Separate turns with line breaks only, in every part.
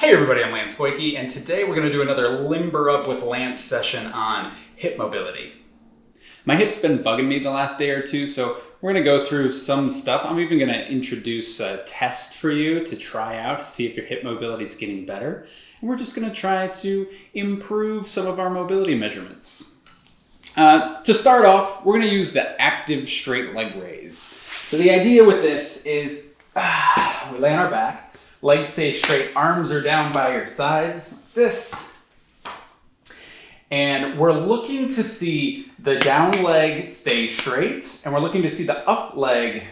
Hey everybody, I'm Lance Goyke, and today we're going to do another Limber Up with Lance session on hip mobility. My hip's been bugging me the last day or two, so we're going to go through some stuff. I'm even going to introduce a test for you to try out to see if your hip mobility is getting better. And we're just going to try to improve some of our mobility measurements. Uh, to start off, we're going to use the active straight leg raise. So the idea with this is ah, we lay on our back, Legs stay straight, arms are down by your sides, like this. And we're looking to see the down leg stay straight, and we're looking to see the up leg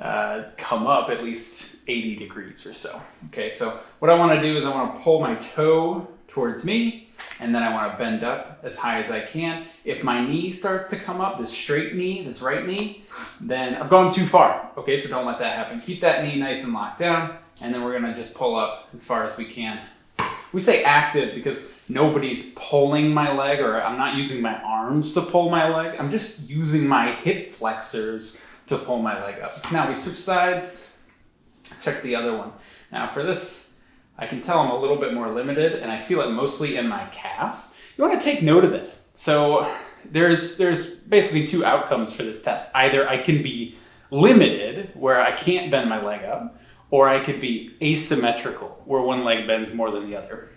uh, come up at least 80 degrees or so. Okay, so what I wanna do is I wanna pull my toe towards me, and then I wanna bend up as high as I can. If my knee starts to come up, this straight knee, this right knee, then I've gone too far. Okay, so don't let that happen. Keep that knee nice and locked down and then we're gonna just pull up as far as we can. We say active because nobody's pulling my leg or I'm not using my arms to pull my leg. I'm just using my hip flexors to pull my leg up. Now we switch sides, check the other one. Now for this, I can tell I'm a little bit more limited and I feel it mostly in my calf. You wanna take note of it. So there's, there's basically two outcomes for this test. Either I can be limited, where I can't bend my leg up, or I could be asymmetrical, where one leg bends more than the other.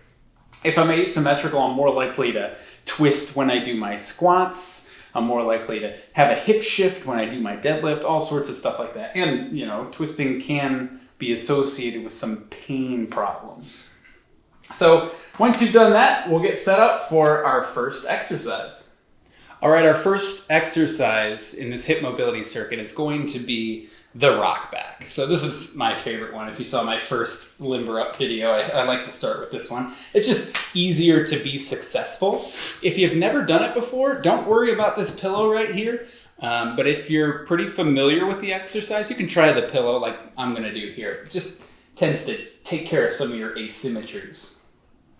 If I'm asymmetrical, I'm more likely to twist when I do my squats. I'm more likely to have a hip shift when I do my deadlift, all sorts of stuff like that. And, you know, twisting can be associated with some pain problems. So once you've done that, we'll get set up for our first exercise. All right, our first exercise in this hip mobility circuit is going to be the rock back. So this is my favorite one. If you saw my first limber up video, I, I, like to start with this one. It's just easier to be successful. If you've never done it before, don't worry about this pillow right here. Um, but if you're pretty familiar with the exercise, you can try the pillow like I'm gonna do here. It just tends to take care of some of your asymmetries.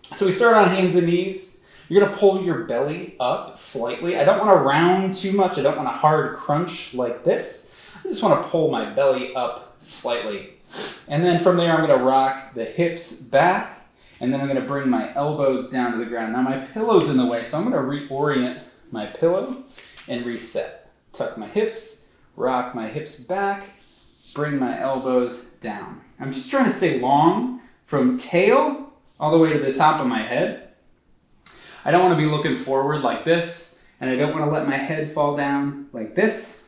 So we start on hands and knees. You're gonna pull your belly up slightly. I don't wanna round too much. I don't want a hard crunch like this. I just want to pull my belly up slightly. And then from there, I'm going to rock the hips back, and then I'm going to bring my elbows down to the ground. Now my pillow's in the way, so I'm going to reorient my pillow and reset. Tuck my hips, rock my hips back, bring my elbows down. I'm just trying to stay long from tail all the way to the top of my head. I don't want to be looking forward like this, and I don't want to let my head fall down like this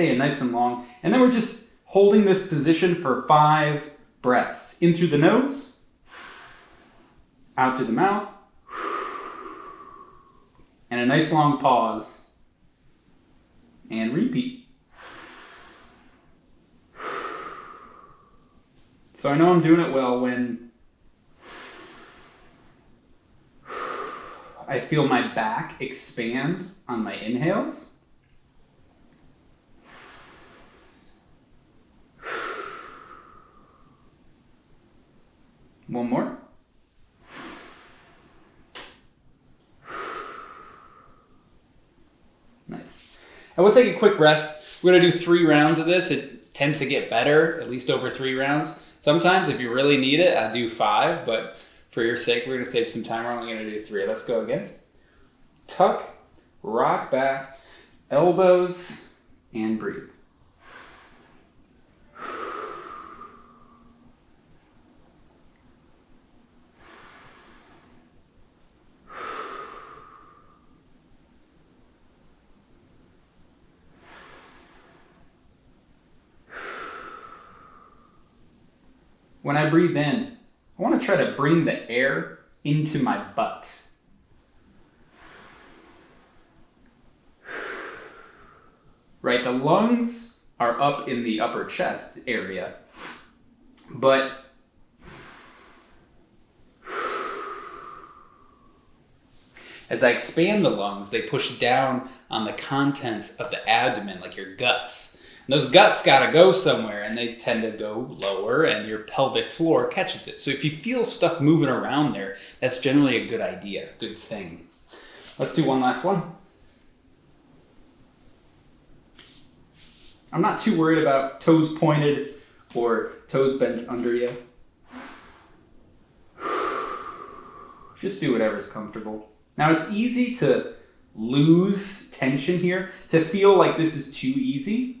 staying nice and long. And then we're just holding this position for five breaths. In through the nose, out through the mouth, and a nice long pause. And repeat. So I know I'm doing it well when I feel my back expand on my inhales. One more. Nice. And we'll take a quick rest. We're gonna do three rounds of this. It tends to get better, at least over three rounds. Sometimes if you really need it, I do five, but for your sake, we're gonna save some time. We're only gonna do three. Let's go again. Tuck, rock back, elbows, and breathe. When I breathe in, I want to try to bring the air into my butt. Right, the lungs are up in the upper chest area, but as I expand the lungs, they push down on the contents of the abdomen, like your guts. Those guts got to go somewhere and they tend to go lower and your pelvic floor catches it. So if you feel stuff moving around there, that's generally a good idea, good thing. Let's do one last one. I'm not too worried about toes pointed or toes bent under you. Just do whatever's comfortable. Now it's easy to lose tension here, to feel like this is too easy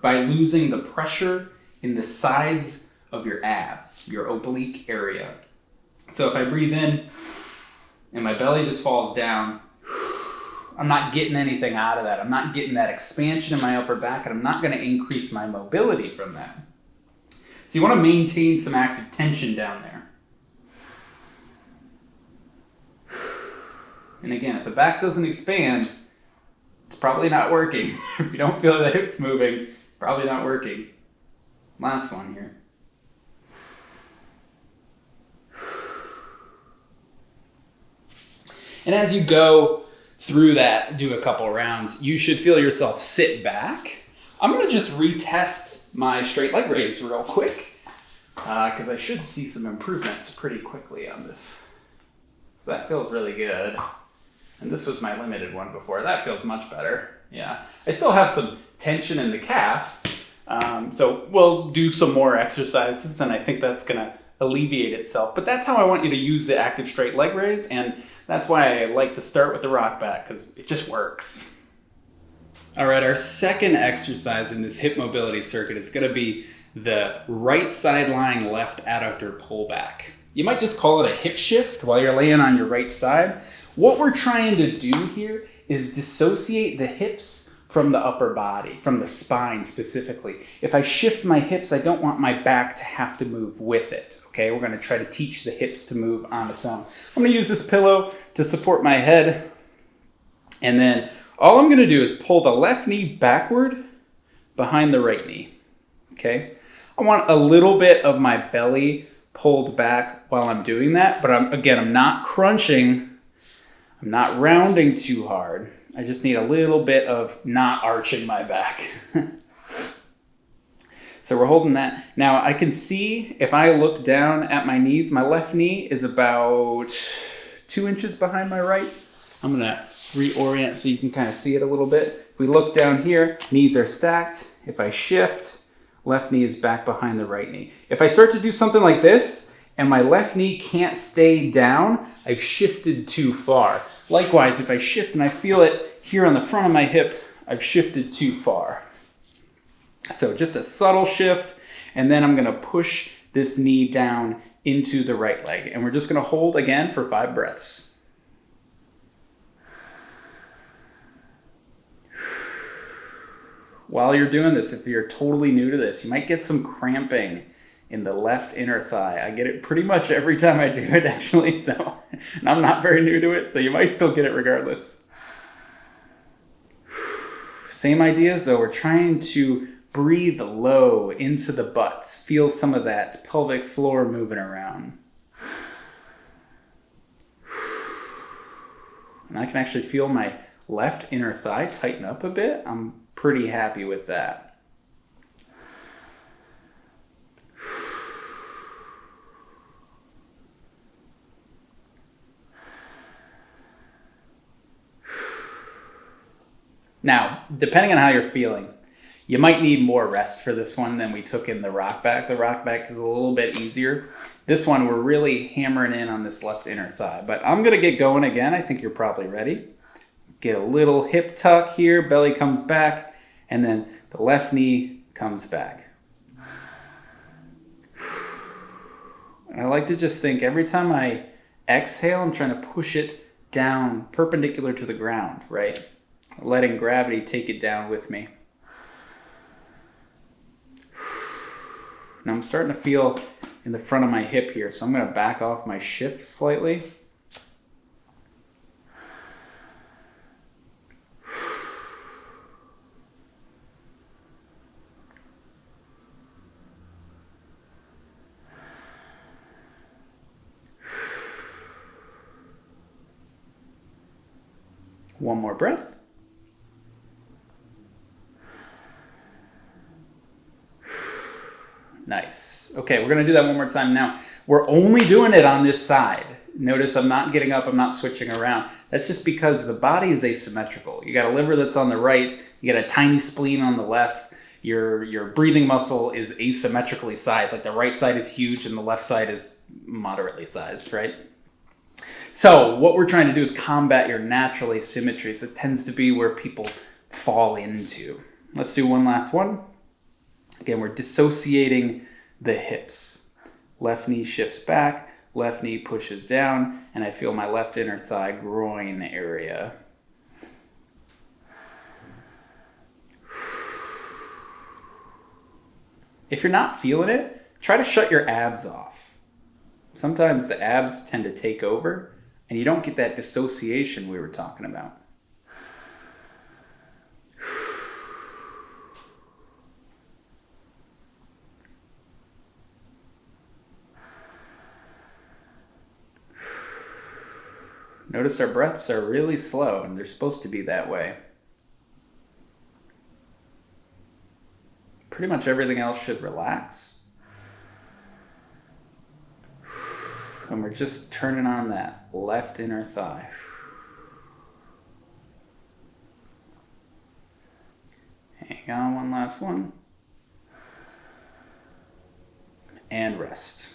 by losing the pressure in the sides of your abs, your oblique area. So if I breathe in and my belly just falls down, I'm not getting anything out of that. I'm not getting that expansion in my upper back, and I'm not going to increase my mobility from that. So you want to maintain some active tension down there. And again, if the back doesn't expand, it's probably not working. if you don't feel the hips moving, probably not working. Last one here. And as you go through that, do a couple rounds, you should feel yourself sit back. I'm gonna just retest my straight leg raise real quick because uh, I should see some improvements pretty quickly on this. So that feels really good. And this was my limited one before. That feels much better. Yeah. I still have some tension in the calf. Um, so we'll do some more exercises and I think that's going to alleviate itself. But that's how I want you to use the active straight leg raise. And that's why I like to start with the rock back because it just works. All right, our second exercise in this hip mobility circuit is going to be the right side lying left adductor pullback. You might just call it a hip shift while you're laying on your right side. What we're trying to do here is dissociate the hips from the upper body, from the spine specifically. If I shift my hips, I don't want my back to have to move with it. Okay, we're gonna try to teach the hips to move on its own. I'm gonna use this pillow to support my head. And then all I'm gonna do is pull the left knee backward behind the right knee. Okay, I want a little bit of my belly pulled back while I'm doing that, but I'm, again, I'm not crunching, I'm not rounding too hard. I just need a little bit of not arching my back. so we're holding that. Now I can see if I look down at my knees, my left knee is about two inches behind my right. I'm gonna reorient so you can kind of see it a little bit. If we look down here, knees are stacked. If I shift, left knee is back behind the right knee. If I start to do something like this and my left knee can't stay down, I've shifted too far. Likewise, if I shift and I feel it here on the front of my hip, I've shifted too far. So just a subtle shift, and then I'm gonna push this knee down into the right leg. And we're just gonna hold again for five breaths. While you're doing this, if you're totally new to this, you might get some cramping in the left inner thigh. I get it pretty much every time I do it actually, so I'm not very new to it, so you might still get it regardless. Same ideas though, we're trying to breathe low into the butts. Feel some of that pelvic floor moving around. And I can actually feel my left inner thigh tighten up a bit. I'm pretty happy with that. Now, depending on how you're feeling, you might need more rest for this one than we took in the rock back. The rock back is a little bit easier. This one, we're really hammering in on this left inner thigh. But I'm going to get going again. I think you're probably ready. Get a little hip tuck here, belly comes back, and then the left knee comes back. And I like to just think every time I exhale, I'm trying to push it down perpendicular to the ground, right? Letting gravity take it down with me. Now I'm starting to feel in the front of my hip here, so I'm going to back off my shift slightly. One more breath. Nice. Okay, we're gonna do that one more time now. We're only doing it on this side. Notice I'm not getting up, I'm not switching around. That's just because the body is asymmetrical. You got a liver that's on the right, you got a tiny spleen on the left, your your breathing muscle is asymmetrically sized. Like the right side is huge and the left side is moderately sized, right? So what we're trying to do is combat your natural asymmetries. It tends to be where people fall into. Let's do one last one. Again, we're dissociating the hips. Left knee shifts back, left knee pushes down, and I feel my left inner thigh groin area. If you're not feeling it, try to shut your abs off. Sometimes the abs tend to take over, and you don't get that dissociation we were talking about. Notice our breaths are really slow, and they're supposed to be that way. Pretty much everything else should relax. And we're just turning on that left inner thigh. Hang on, one last one. And rest.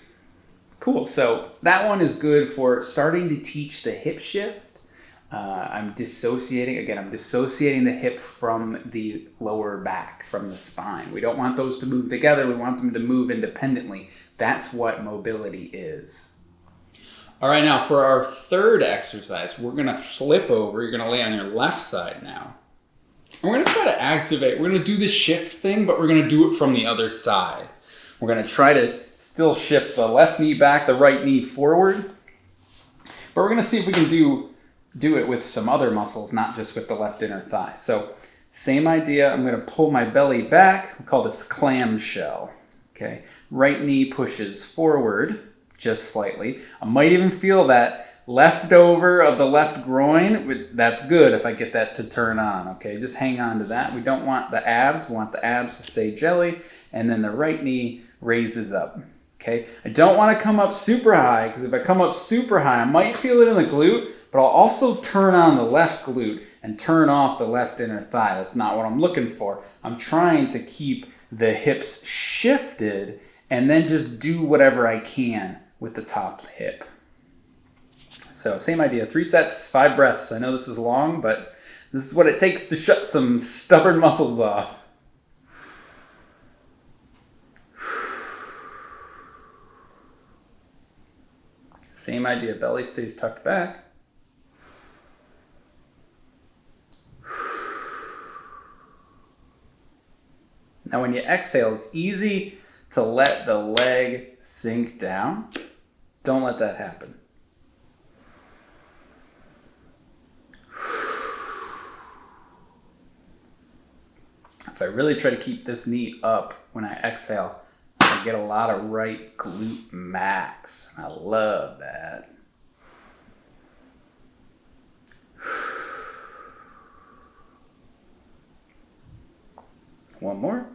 Cool. So that one is good for starting to teach the hip shift. Uh, I'm dissociating, again, I'm dissociating the hip from the lower back, from the spine. We don't want those to move together. We want them to move independently. That's what mobility is. All right, now for our third exercise, we're going to flip over. You're going to lay on your left side now. And we're going to try to activate. We're going to do the shift thing, but we're going to do it from the other side. We're going to try to still shift the left knee back, the right knee forward. But we're going to see if we can do, do it with some other muscles, not just with the left inner thigh. So same idea. I'm going to pull my belly back. We call this the clamshell. Okay. Right knee pushes forward just slightly. I might even feel that leftover of the left groin. That's good if I get that to turn on. Okay. Just hang on to that. We don't want the abs. We want the abs to stay jelly. And then the right knee raises up. Okay, I don't want to come up super high because if I come up super high, I might feel it in the glute, but I'll also turn on the left glute and turn off the left inner thigh. That's not what I'm looking for. I'm trying to keep the hips shifted and then just do whatever I can with the top hip. So same idea, three sets, five breaths. I know this is long, but this is what it takes to shut some stubborn muscles off. Same idea, belly stays tucked back. Now when you exhale, it's easy to let the leg sink down. Don't let that happen. If I really try to keep this knee up when I exhale, get a lot of right glute max. I love that. One more.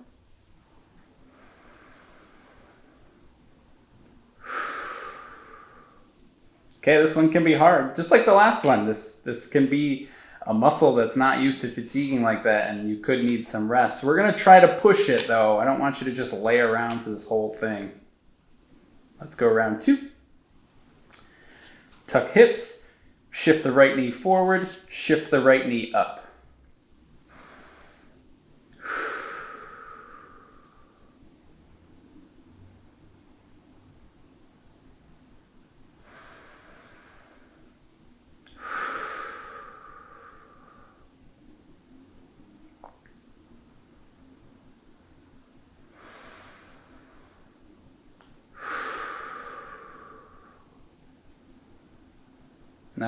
Okay, this one can be hard, just like the last one. This this can be a muscle that's not used to fatiguing like that and you could need some rest. We're to try to push it though. I don't want you to just lay around for this whole thing. Let's go round two. Tuck hips, shift the right knee forward, shift the right knee up.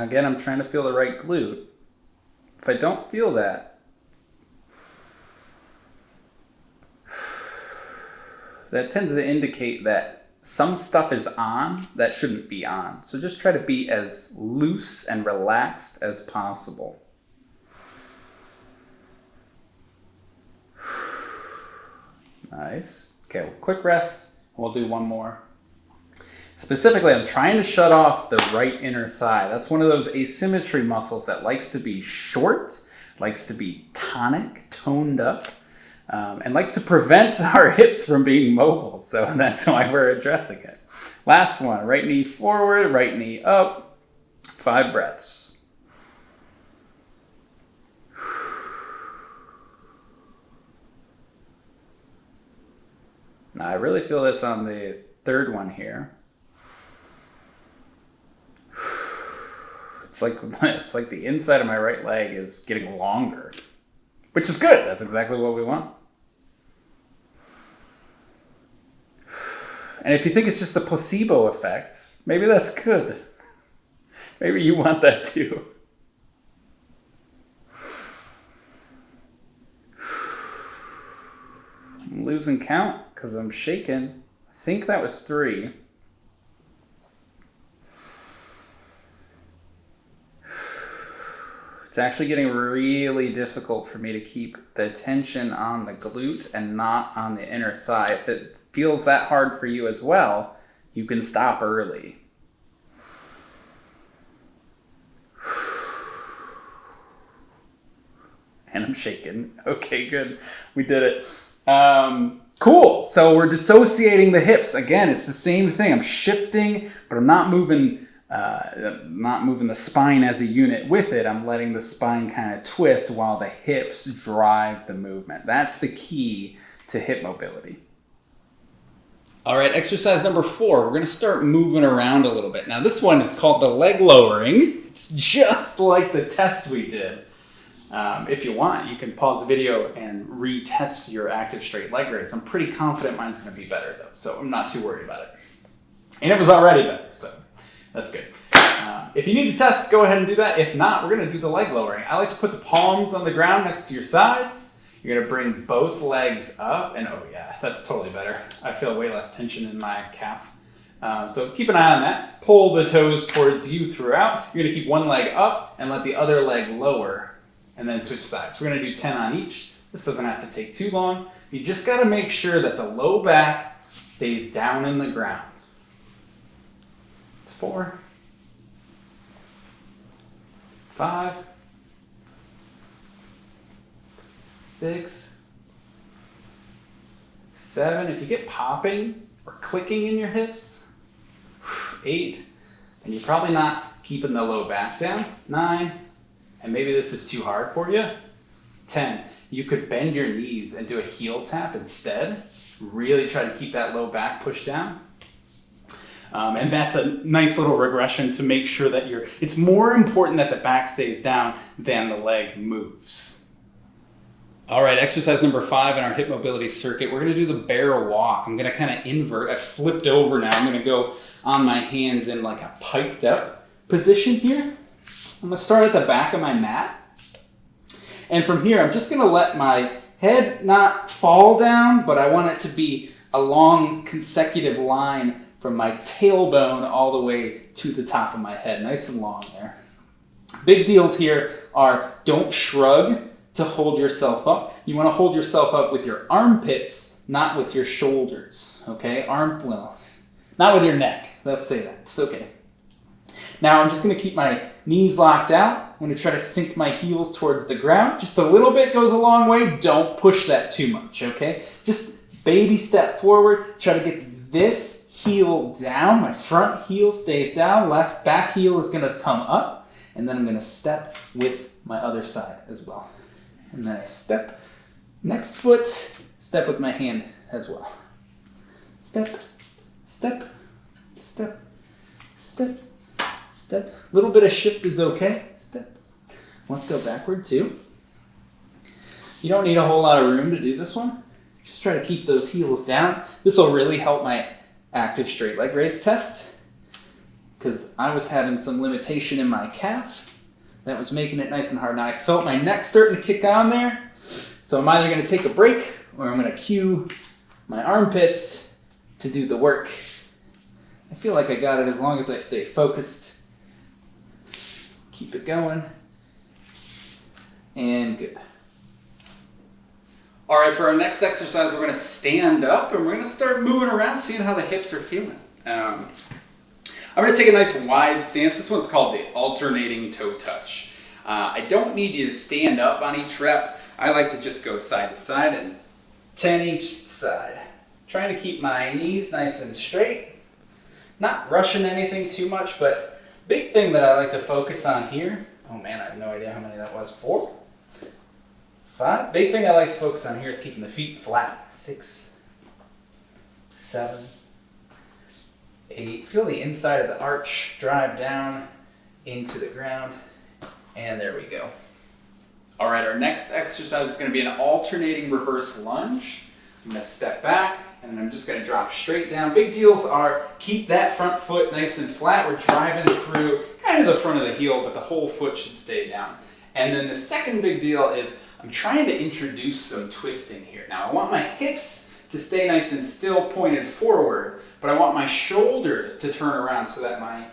Now again, I'm trying to feel the right glute. If I don't feel that, that tends to indicate that some stuff is on that shouldn't be on. So just try to be as loose and relaxed as possible. Nice. Okay, well, quick rest. We'll do one more. Specifically, I'm trying to shut off the right inner thigh. That's one of those asymmetry muscles that likes to be short, likes to be tonic, toned up. um, and likes to prevent our hips from being mobile. So that's why we're addressing it. Last one, right knee forward, right knee up, five breaths. Now I really feel this on the third one here. It's like it's like the inside of my right leg is getting longer, which is good. That's exactly what we want. And if you think it's just a placebo effect, maybe that's good. Maybe you want that too. I'm losing count because I'm shaking. I think that was three. It's actually getting really difficult for me to keep the tension on the glute and not on the inner thigh. If it feels that hard for you as well, you can stop early. And I'm shaking. Okay, good. We did it. Um, cool. So we're dissociating the hips. Again, it's the same thing. I'm shifting, but I'm not moving uh, not moving the spine as a unit with it. I'm letting the spine kind of twist while the hips drive the movement. That's the key to hip mobility. All right, exercise number four. We're going to start moving around a little bit. Now, this one is called the leg lowering. It's just like the test we did. Um, if you want, you can pause the video and retest your active straight leg raise. I'm pretty confident mine's going to be better, though, so I'm not too worried about it. And it was already better, so that's good. Uh, if you need to test, go ahead and do that. If not, we're going to do the leg lowering. I like to put the palms on the ground next to your sides. You're going to bring both legs up, and oh yeah, that's totally better. I feel way less tension in my calf. Uh, so keep an eye on that. Pull the toes towards you throughout. You're going to keep one leg up and let the other leg lower, and then switch sides. We're going to do 10 on each. This doesn't have to take too long. You just got to make sure that the low back stays down in the ground four, five, six, seven. If you get popping or clicking in your hips, eight, then you're probably not keeping the low back down. Nine, and maybe this is too hard for you. 10. You could bend your knees and do a heel tap instead. Really try to keep that low back pushed down. Um, and that's a nice little regression to make sure that you're, it's more important that the back stays down than the leg moves. All right, exercise number five in our hip mobility circuit, we're gonna do the bear walk. I'm gonna kind of invert, I flipped over now. I'm gonna go on my hands in like a piped up position here. I'm gonna start at the back of my mat. And from here, I'm just gonna let my head not fall down, but I want it to be a long consecutive line from my tailbone all the way to the top of my head, nice and long there. Big deals here are don't shrug to hold yourself up. You want to hold yourself up with your armpits, not with your shoulders. Okay, arm well, not with your neck. Let's say that. It's okay. Now I'm just going to keep my knees locked out. I'm going to try to sink my heels towards the ground. Just a little bit goes a long way. Don't push that too much. Okay, just baby step forward. Try to get this heel down. My front heel stays down. Left back heel is going to come up. And then I'm going to step with my other side as well. And then I step. Next foot, step with my hand as well. Step, step, step, step, step. A little bit of shift is okay. Step. Let's go backward too. You don't need a whole lot of room to do this one. Just try to keep those heels down. This will really help my active straight leg raise test because I was having some limitation in my calf that was making it nice and hard. Now I felt my neck starting to kick on there, so I'm either going to take a break or I'm going to cue my armpits to do the work. I feel like I got it as long as I stay focused. Keep it going. And good. All right, for our next exercise, we're to stand up and we're to start moving around, seeing how the hips are feeling. Um, I'm to take a nice wide stance. This one's called the alternating toe touch. Uh, I don't need you to stand up on each rep. I like to just go side to side and 10 each side. Trying to keep my knees nice and straight. Not rushing anything too much, but big thing that I like to focus on here. Oh man, I have no idea how many that was. Four? Five? Big thing I like to focus on here is keeping the feet flat. Six, seven, eight. Feel the inside of the arch drive down into the ground. And there we go. All right, our next exercise is gonna be an alternating reverse lunge. I'm gonna step back and I'm just gonna drop straight down. Big deals are keep that front foot nice and flat. We're driving through kind of the front of the heel, but the whole foot should stay down. And then the second big deal is I'm trying to introduce some twisting here. Now I want my hips to stay nice and still pointed forward, but I want my shoulders to turn around so that my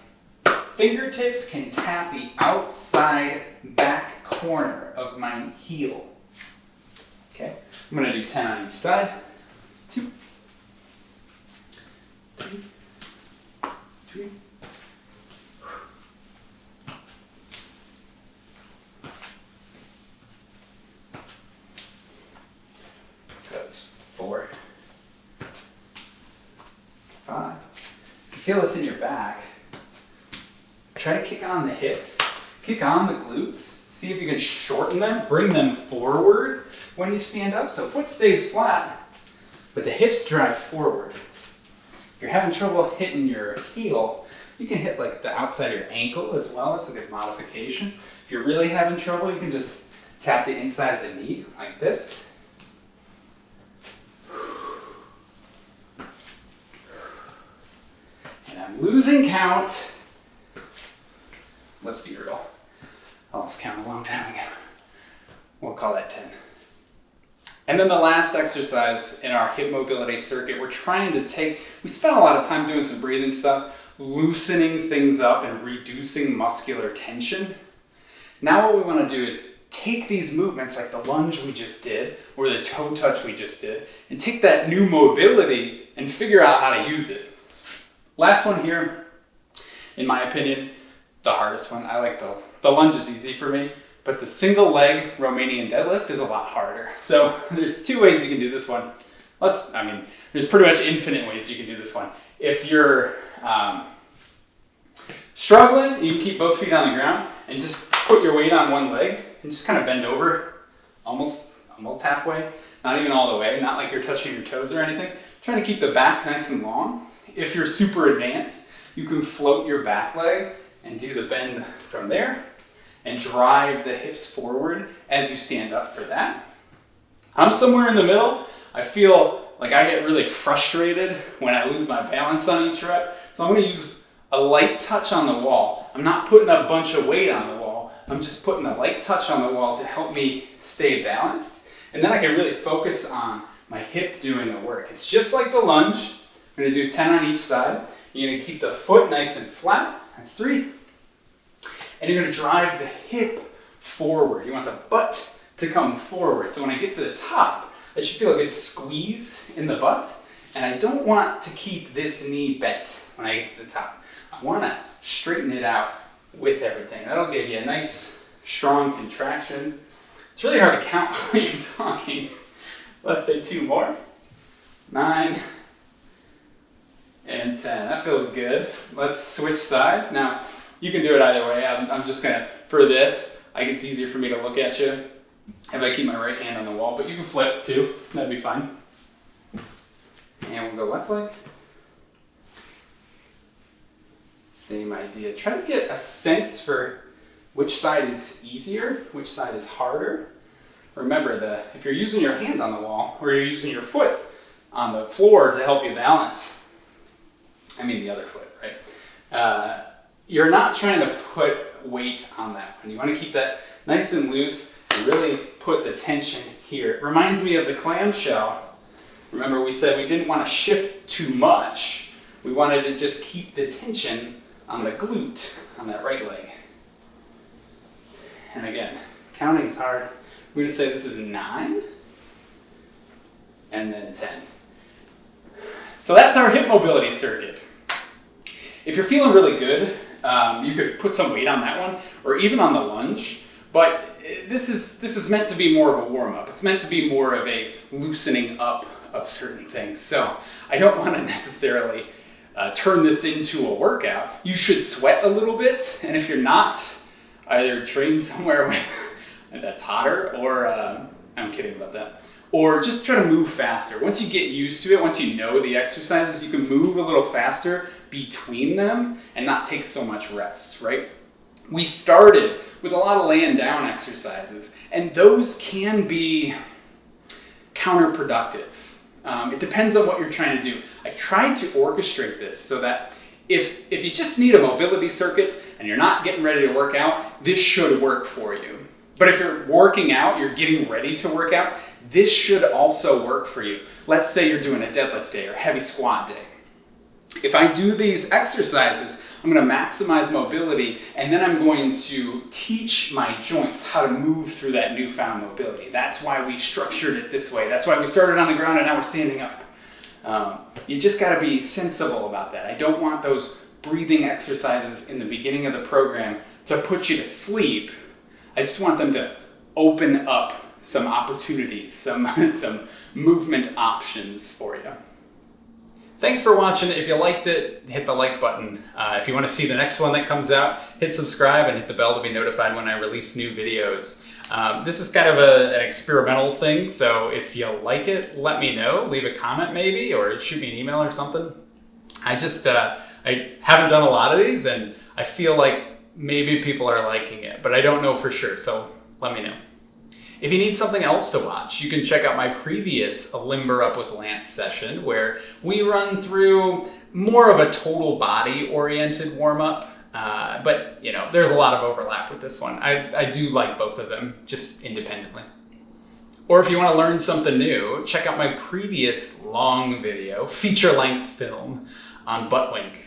fingertips can tap the outside back corner of my heel. Okay, I'm gonna do 10 on each side. It's two, three, three. That's four, five. If you feel this in your back, try to kick on the hips, kick on the glutes, see if you can shorten them, bring them forward when you stand up. So foot stays flat, but the hips drive forward. If you're having trouble hitting your heel, you can hit like the outside of your ankle as well. That's a good modification. If you're really having trouble, you can just tap the inside of the knee like this. And I'm losing count. Let's be real. I lost count a long time ago. We'll call that 10. And then the last exercise in our hip mobility circuit, we're trying to take, we spent a lot of time doing some breathing stuff, loosening things up and reducing muscular tension. Now what we want to do is take these movements like the lunge we just did or the toe touch we just did and take that new mobility and figure out how to use it. Last one here, in my opinion, the hardest one. I like the, the lunge is easy for me, but the single leg Romanian deadlift is a lot harder. So there's two ways you can do this one. Let's, I mean, there's pretty much infinite ways you can do this one. If you're um, struggling, you can keep both feet on the ground and just put your weight on one leg and just kind of bend over almost, almost halfway, not even all the way, not like you're touching your toes or anything. Trying to keep the back nice and long. If you're super advanced, you can float your back leg and do the bend from there and drive the hips forward as you stand up for that. I'm somewhere in the middle. I feel like I get really frustrated when I lose my balance on each rep. So I'm gonna use a light touch on the wall. I'm not putting a bunch of weight on the wall. I'm just putting a light touch on the wall to help me stay balanced. And then I can really focus on my hip doing the work. It's just like the lunge. I'm gonna do 10 on each side. You're gonna keep the foot nice and flat. That's three. And you're gonna drive the hip forward. You want the butt to come forward. So when I get to the top, I should feel a good squeeze in the butt. And I don't want to keep this knee bent when I get to the top. I wanna straighten it out with everything. That'll give you a nice, strong contraction. It's really hard to count when you're talking. Let's say two more. Nine, and 10. That feels good. Let's switch sides. Now, you can do it either way. I'm, I'm just gonna, for this, I it's easier for me to look at you if I keep my right hand on the wall, but you can flip too. That'd be fine. And we'll go left leg. Same idea. Try to get a sense for which side is easier, which side is harder. Remember that if you're using your hand on the wall or you're using your foot on the floor to help you balance, I mean the other foot, right? Uh, you're not trying to put weight on that one. You want to keep that nice and loose and really put the tension here. It reminds me of the clamshell. Remember we said we didn't want to shift too much. We wanted to just keep the tension on the glute on that right leg. And again, counting is hard. We're going to say this is nine and then 10. So that's our hip mobility circuit. If you're feeling really good, um, you could put some weight on that one, or even on the lunge. But this is this is meant to be more of a warm up. It's meant to be more of a loosening up of certain things. So I don't want to necessarily uh, turn this into a workout. You should sweat a little bit, and if you're not, either train somewhere that's hotter, or uh, I'm kidding about that, or just try to move faster. Once you get used to it, once you know the exercises, you can move a little faster between them and not take so much rest, right? We started with a lot of laying down exercises, and those can be counterproductive um, it depends on what you're trying to do. I tried to orchestrate this so that if, if you just need a mobility circuit and you're not getting ready to work out, this should work for you. But if you're working out, you're getting ready to work out, this should also work for you. Let's say you're doing a deadlift day or heavy squat day. If I do these exercises, I'm going to maximize mobility and then I'm going to teach my joints how to move through that newfound mobility. That's why we structured it this way. That's why we started on the ground and now we're standing up. Um, you just got to be sensible about that. I don't want those breathing exercises in the beginning of the program to put you to sleep. I just want them to open up some opportunities, some, some movement options for you. Thanks for watching. If you liked it, hit the like button. Uh, if you want to see the next one that comes out, hit subscribe and hit the bell to be notified when I release new videos. Um, this is kind of a, an experimental thing, so if you like it, let me know. Leave a comment maybe, or shoot me an email or something. I just, uh, I haven't done a lot of these, and I feel like maybe people are liking it, but I don't know for sure, so let me know. If you need something else to watch, you can check out my previous Limber Up with Lance session where we run through more of a total body oriented warm up. Uh, but, you know, there's a lot of overlap with this one. I, I do like both of them just independently. Or if you want to learn something new, check out my previous long video, feature length film on butt wink.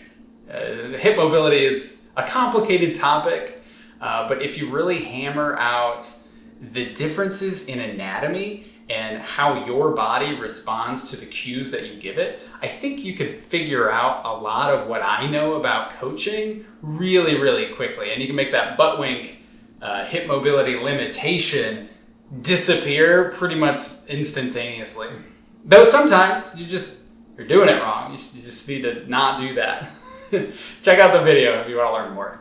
Uh, hip mobility is a complicated topic, uh, but if you really hammer out the differences in anatomy and how your body responds to the cues that you give it, I think you could figure out a lot of what I know about coaching really, really quickly. And you can make that butt wink uh, hip mobility limitation disappear pretty much instantaneously. Though sometimes you just, you're doing it wrong. You, you just need to not do that. Check out the video if you want to learn more.